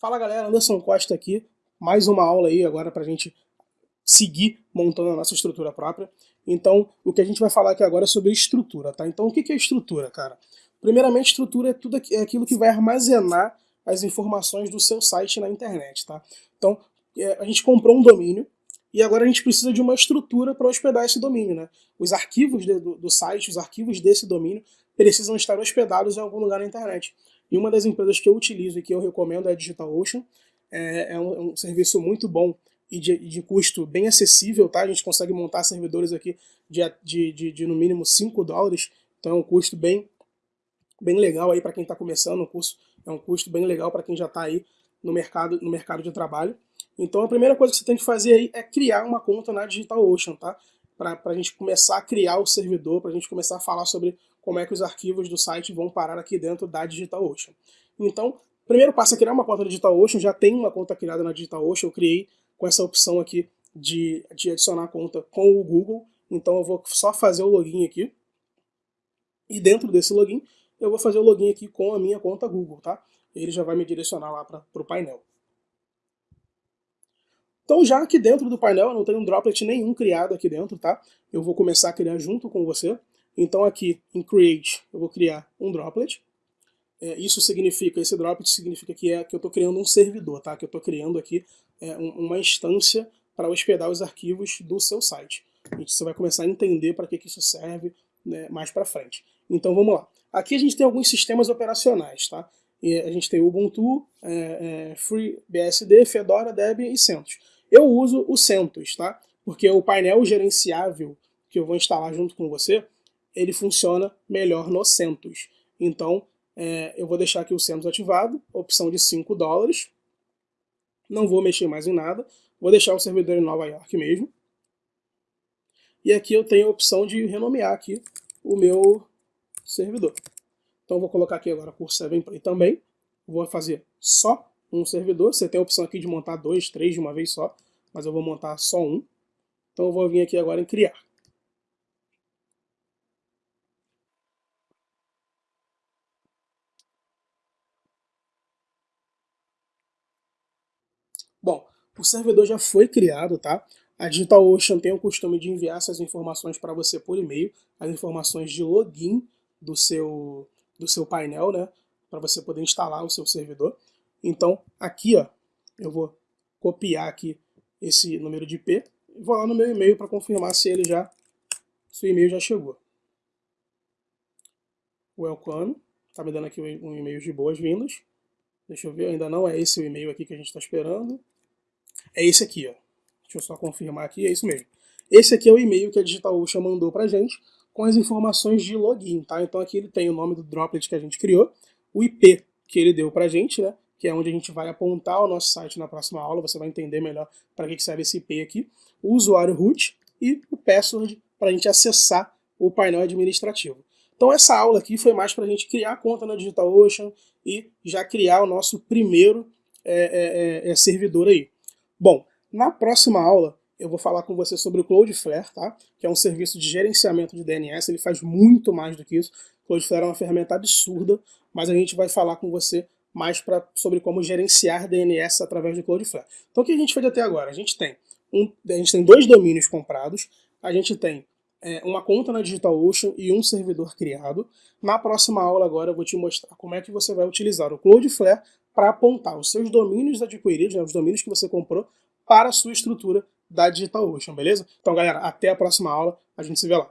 Fala galera, Anderson Costa aqui, mais uma aula aí agora para a gente seguir montando a nossa estrutura própria. Então, o que a gente vai falar aqui agora é sobre estrutura, tá? Então, o que é estrutura, cara? Primeiramente, estrutura é tudo é aquilo que vai armazenar as informações do seu site na internet, tá? Então, é, a gente comprou um domínio e agora a gente precisa de uma estrutura para hospedar esse domínio, né? Os arquivos do, do site, os arquivos desse domínio precisam estar hospedados em algum lugar na internet. E uma das empresas que eu utilizo e que eu recomendo é a DigitalOcean. É, é, um, é um, serviço muito bom e de, de, custo bem acessível, tá? A gente consegue montar servidores aqui de, de, de, de no mínimo 5 dólares, então é um custo bem, bem legal aí para quem está começando, um curso, é um custo bem legal para quem já está aí no mercado, no mercado de trabalho. Então a primeira coisa que você tem que fazer aí é criar uma conta na DigitalOcean, tá? Para a gente começar a criar o servidor, para a gente começar a falar sobre como é que os arquivos do site vão parar aqui dentro da DigitalOcean. Então, primeiro passo é criar uma conta na DigitalOcean, já tem uma conta criada na DigitalOcean, eu criei com essa opção aqui de, de adicionar a conta com o Google, então eu vou só fazer o login aqui, e dentro desse login eu vou fazer o login aqui com a minha conta Google, tá? Ele já vai me direcionar lá para o painel. Então já aqui dentro do painel eu não tenho um droplet nenhum criado aqui dentro, tá? Eu vou começar a criar junto com você. Então aqui em Create eu vou criar um droplet. É, isso significa, esse droplet significa que, é, que eu estou criando um servidor, tá? Que eu estou criando aqui é, um, uma instância para hospedar os arquivos do seu site. Você vai começar a entender para que, que isso serve né, mais para frente. Então vamos lá. Aqui a gente tem alguns sistemas operacionais, tá? E a gente tem Ubuntu, é, é, FreeBSD, Fedora, Debian e CentOS. Eu uso o CentOS, tá? Porque o painel gerenciável que eu vou instalar junto com você, ele funciona melhor no CentOS. Então, é, eu vou deixar aqui o CentOS ativado, opção de 5 dólares. Não vou mexer mais em nada. Vou deixar o servidor em Nova York mesmo. E aqui eu tenho a opção de renomear aqui o meu servidor. Então vou colocar aqui agora por 7play também. Vou fazer só um servidor. Você tem a opção aqui de montar dois, três de uma vez só, mas eu vou montar só um. Então eu vou vir aqui agora em criar. Bom, o servidor já foi criado, tá? A DigitalOcean tem o costume de enviar essas informações para você por e-mail, as informações de login do seu, do seu painel, né? Para você poder instalar o seu servidor. Então, aqui, ó, eu vou copiar aqui esse número de IP e vou lá no meu e-mail para confirmar se ele já, se o e-mail já chegou. Welcome, tá me dando aqui um e-mail de boas-vindas. Deixa eu ver, ainda não é esse o e-mail aqui que a gente está esperando. É esse aqui, ó. Deixa eu só confirmar aqui, é isso mesmo. Esse aqui é o e-mail que a DigitalOcean mandou pra gente com as informações de login, tá? Então aqui ele tem o nome do droplet que a gente criou, o IP que ele deu pra gente, né? Que é onde a gente vai apontar o nosso site na próxima aula, você vai entender melhor para que serve esse IP aqui, o usuário root e o password para a gente acessar o painel administrativo. Então essa aula aqui foi mais para a gente criar a conta na DigitalOcean e já criar o nosso primeiro é, é, é, servidor aí. Bom, na próxima aula eu vou falar com você sobre o Cloudflare, tá? que é um serviço de gerenciamento de DNS, ele faz muito mais do que isso. O Cloudflare é uma ferramenta absurda, mas a gente vai falar com você mais pra, sobre como gerenciar DNS através do Cloudflare. Então o que a gente fez até agora? A gente tem, um, a gente tem dois domínios comprados, a gente tem é, uma conta na DigitalOcean e um servidor criado. Na próxima aula agora eu vou te mostrar como é que você vai utilizar o Cloudflare para apontar os seus domínios adquiridos, né, os domínios que você comprou, para a sua estrutura da DigitalOcean, beleza? Então galera, até a próxima aula, a gente se vê lá.